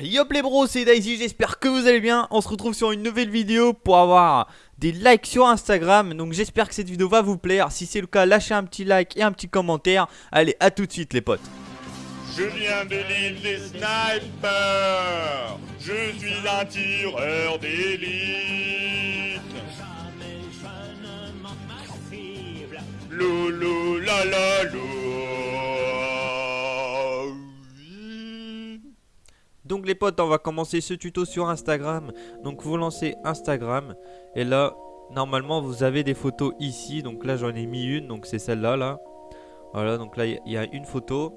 Yop les bros, c'est Daisy, j'espère que vous allez bien. On se retrouve sur une nouvelle vidéo pour avoir des likes sur Instagram. Donc j'espère que cette vidéo va vous plaire. Si c'est le cas, lâchez un petit like et un petit commentaire. Allez, à tout de suite les potes. Je viens de l'île des snipers. Je suis un tireur d'élite. Donc les potes, on va commencer ce tuto sur Instagram. Donc vous lancez Instagram et là, normalement vous avez des photos ici. Donc là j'en ai mis une, donc c'est celle-là là. Voilà, donc là il y a une photo.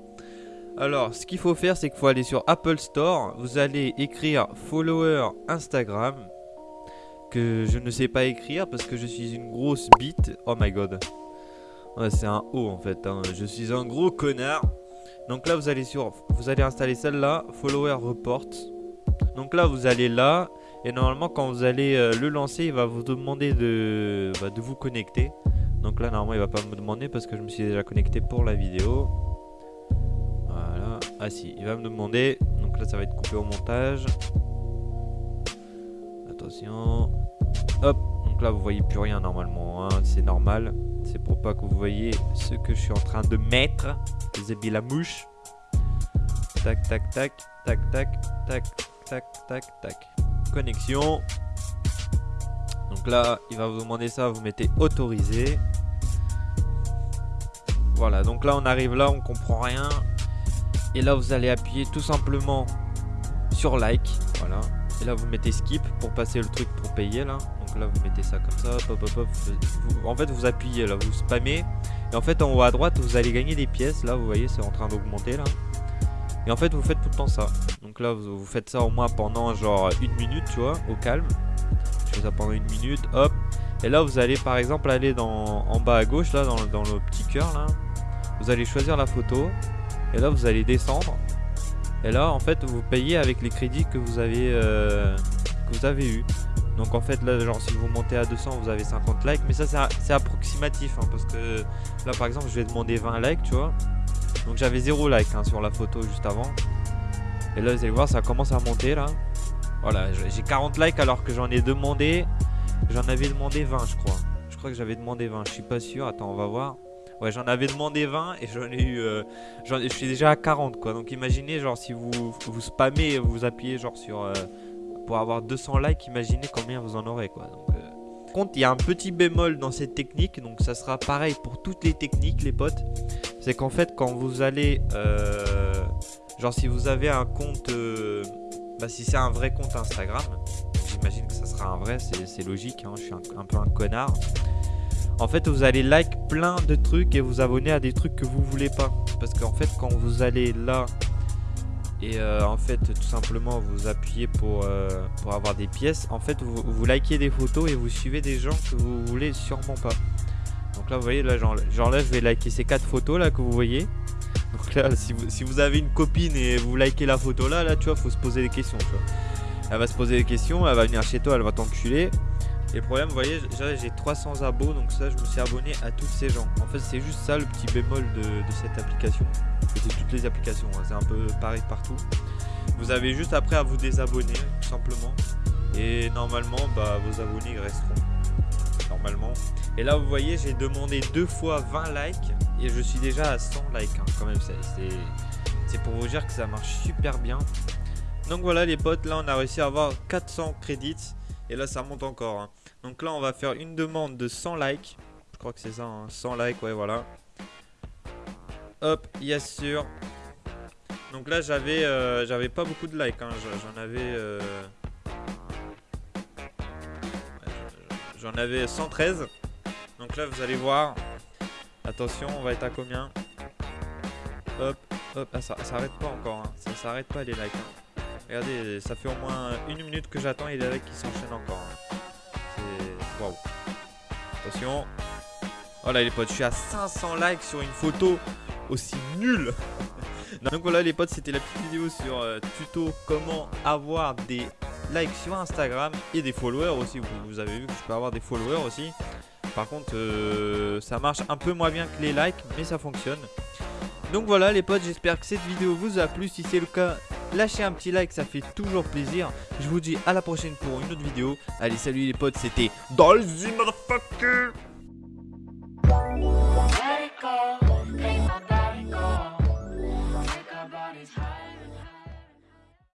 Alors, ce qu'il faut faire, c'est qu'il faut aller sur Apple Store. Vous allez écrire follower Instagram. Que je ne sais pas écrire parce que je suis une grosse bite. Oh my god. Ouais, c'est un O en fait. hein. Je suis un gros connard. Donc là, vous allez sur, vous allez installer celle-là, follower report. Donc là, vous allez là. Et normalement, quand vous allez euh, le lancer, il va vous demander de, bah, de vous connecter. Donc là, normalement, il va pas me demander parce que je me suis déjà connecté pour la vidéo. Voilà. Ah si, il va me demander. Donc là, ça va être coupé au montage. Attention. Hop. Donc là, vous voyez plus rien normalement. hein, C'est normal. C'est pour pas que vous voyez ce que je suis en train de mettre. Avez la mouche. Tac, tac, tac, tac, tac, tac, tac, tac, tac. Connexion. Donc là, il va vous demander ça. Vous mettez autorisé. Voilà, donc là on arrive là, on comprend rien. Et là vous allez appuyer tout simplement sur like. Voilà. Et là vous mettez skip pour passer le truc pour payer là. Donc là vous mettez ça comme ça. En fait vous appuyez là, vous spammez. Et en fait en haut à droite vous allez gagner des pièces. Là vous voyez c'est en train d'augmenter là. Et en fait vous faites tout le temps ça. Donc là vous, faites ça au moins pendant genre une minute tu vois, au calme. Je fais ça pendant une minute, hop. Et là vous allez par exemple aller dans, en bas à gauche là, dans, dans le petit cœur là. Vous allez choisir la photo. Et là vous allez descendre. Et là en fait vous payez avec les crédits que vous avez, euh, avez eu. Donc en fait là genre si vous montez à 200 vous avez 50 likes. Mais ça c'est- approximatif hein, parce que là par exemple je vais demander 20 likes tu vois. Donc j'avais 0 like hein, sur la photo juste avant. Et là vous allez voir ça commence à monter là. Voilà j'ai 40 likes alors que j'en ai demandé. J'en avais demandé 20 je crois. Je crois que j'avais demandé 20. Je suis pas sûr. Attends on va voir. Ouais j'en avais demandé 20 et j'en ai eu... euh, je suis déjà à 40 quoi. Donc imaginez genre si vous, vous spammez vous appuyez genre sur... euh, pour avoir 200 likes, imaginez combien vous en aurez quoi. Donc, euh, Par contre, il y a un petit bémol dans cette technique, donc ça sera pareil pour toutes les techniques, les potes. C'est qu'en fait, quand vous allez, euh, genre si vous avez un compte, bah si c'est un vrai compte Instagram, j'imagine que ça sera un vrai, c'est logique. hein, je suis un peu un connard. En fait, vous allez like plein de trucs et vous abonner à des trucs que vous voulez pas. Parce qu'en fait, quand vous allez là et euh, en fait tout simplement vous appuyez pour, euh, pour avoir des pièces en fait vous, vous likez des photos et vous suivez des gens que vous voulez sûrement pas. Donc là vous voyez là je vais liker ces quatre photos là que vous voyez. Donc là si vous, avez une copine et vous likez la photo là là tu vois faut se poser des questions elle va se poser des questions elle va venir chez toi elle va t'enculer et le problème vous voyez j'ai j'ai 300 abos donc ça je me suis abonné à tous ces gens en fait c'est juste ça le petit bémol de, de cette application et c'est toutes les applications, hein, c'est un peu pareil partout. Vous avez juste après à vous désabonner, tout simplement. Et normalement, bah, vos abonnés resteront. Normalement. Et là, vous voyez, j'ai demandé deux fois 20 likes. Et je suis déjà à 100 likes, hein, quand même. c'est pour vous dire que ça marche super bien. Donc voilà, les potes, là, on a réussi à avoir 400 crédits. Et là, ça monte encore. hein. Donc là, on va faire une demande de 100 likes. Je crois que c'est ça, hein, 100 likes, ouais, voilà. Hop, yes sûr. Donc là j'avais euh, j'avais pas beaucoup de likes, hein. J'en- avais euh, j'en avais 113. Donc là vous allez voir. Attention, on va être à combien? Hop, hop, ah, ça s'arrête pas encore, hein. ça s'arrête pas les likes. hein. Regardez, ça fait au moins une minute que j'attends et les likes qui s'enchaînent encore. C'est waouh. Attention. Oh là les potes, je suis à 500 likes sur une photo aussi nulle. Donc voilà les potes, c'était la petite vidéo sur euh, tuto comment avoir des likes sur Instagram et des followers aussi. Vous, vous avez vu que je peux avoir des followers aussi. Par contre, euh, ça marche un peu moins bien que les likes, mais ça fonctionne. Donc voilà les potes, j'espère que cette vidéo vous a plu. Si c'est le cas, Lâchez un petit like, ça fait toujours plaisir. Je vous dis à la prochaine pour une autre vidéo. Allez, salut les potes, c'était Dolzy Motherfucker!